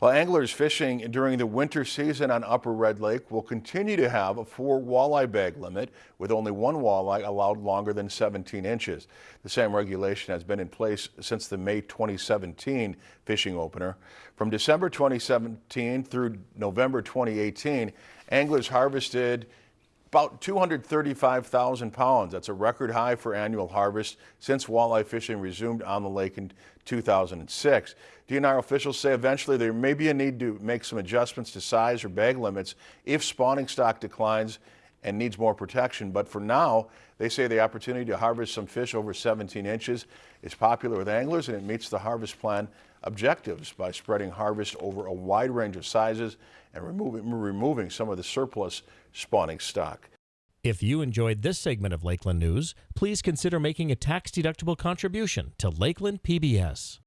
Well, anglers fishing during the winter season on Upper Red Lake will continue to have a four walleye bag limit with only one walleye allowed longer than 17 inches. The same regulation has been in place since the May 2017 fishing opener. From December 2017 through November 2018, anglers harvested about 235,000 pounds. That's a record high for annual harvest since walleye fishing resumed on the lake in 2006. DNR officials say eventually there may be a need to make some adjustments to size or bag limits if spawning stock declines and needs more protection. But for now, they say the opportunity to harvest some fish over 17 inches is popular with anglers and it meets the harvest plan objectives by spreading harvest over a wide range of sizes and removing, removing some of the surplus spawning stock. If you enjoyed this segment of Lakeland News, please consider making a tax-deductible contribution to Lakeland PBS.